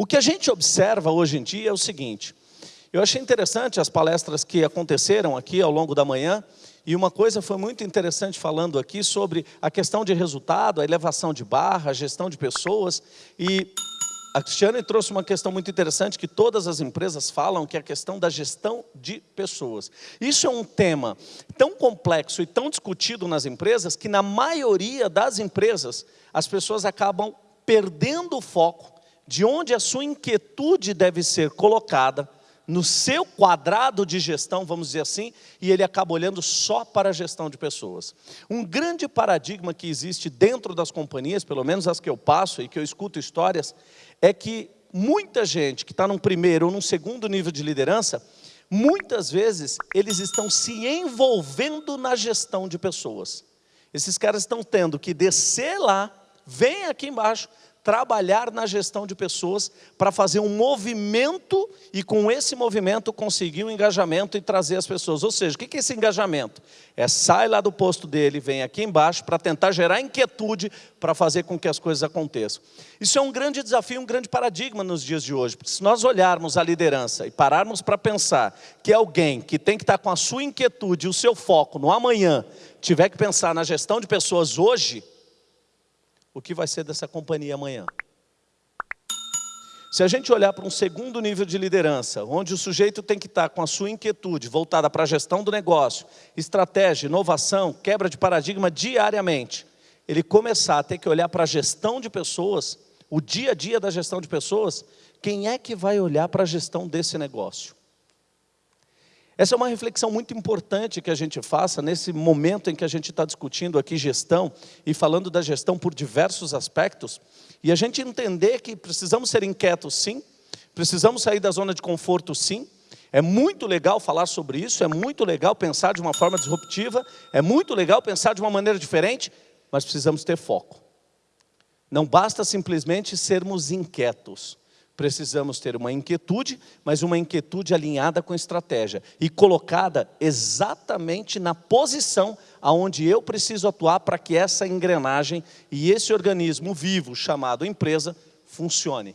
O que a gente observa hoje em dia é o seguinte, eu achei interessante as palestras que aconteceram aqui ao longo da manhã, e uma coisa foi muito interessante falando aqui sobre a questão de resultado, a elevação de barra, a gestão de pessoas, e a Cristiane trouxe uma questão muito interessante que todas as empresas falam, que é a questão da gestão de pessoas. Isso é um tema tão complexo e tão discutido nas empresas, que na maioria das empresas, as pessoas acabam perdendo o foco de onde a sua inquietude deve ser colocada, no seu quadrado de gestão, vamos dizer assim, e ele acaba olhando só para a gestão de pessoas. Um grande paradigma que existe dentro das companhias, pelo menos as que eu passo e que eu escuto histórias, é que muita gente que está num primeiro ou num segundo nível de liderança, muitas vezes eles estão se envolvendo na gestão de pessoas. Esses caras estão tendo que descer lá, vem aqui embaixo, trabalhar na gestão de pessoas para fazer um movimento e com esse movimento conseguir um engajamento e trazer as pessoas. Ou seja, o que é esse engajamento? É sai lá do posto dele, vem aqui embaixo para tentar gerar inquietude para fazer com que as coisas aconteçam. Isso é um grande desafio, um grande paradigma nos dias de hoje, porque se nós olharmos a liderança e pararmos para pensar que alguém que tem que estar com a sua inquietude e o seu foco no amanhã, tiver que pensar na gestão de pessoas hoje, o que vai ser dessa companhia amanhã. Se a gente olhar para um segundo nível de liderança, onde o sujeito tem que estar com a sua inquietude voltada para a gestão do negócio, estratégia, inovação, quebra de paradigma diariamente, ele começar a ter que olhar para a gestão de pessoas, o dia a dia da gestão de pessoas, quem é que vai olhar para a gestão desse negócio? Essa é uma reflexão muito importante que a gente faça nesse momento em que a gente está discutindo aqui gestão e falando da gestão por diversos aspectos, e a gente entender que precisamos ser inquietos sim, precisamos sair da zona de conforto sim, é muito legal falar sobre isso, é muito legal pensar de uma forma disruptiva, é muito legal pensar de uma maneira diferente, mas precisamos ter foco. Não basta simplesmente sermos inquietos, precisamos ter uma inquietude, mas uma inquietude alinhada com estratégia e colocada exatamente na posição aonde eu preciso atuar para que essa engrenagem e esse organismo vivo chamado empresa funcione.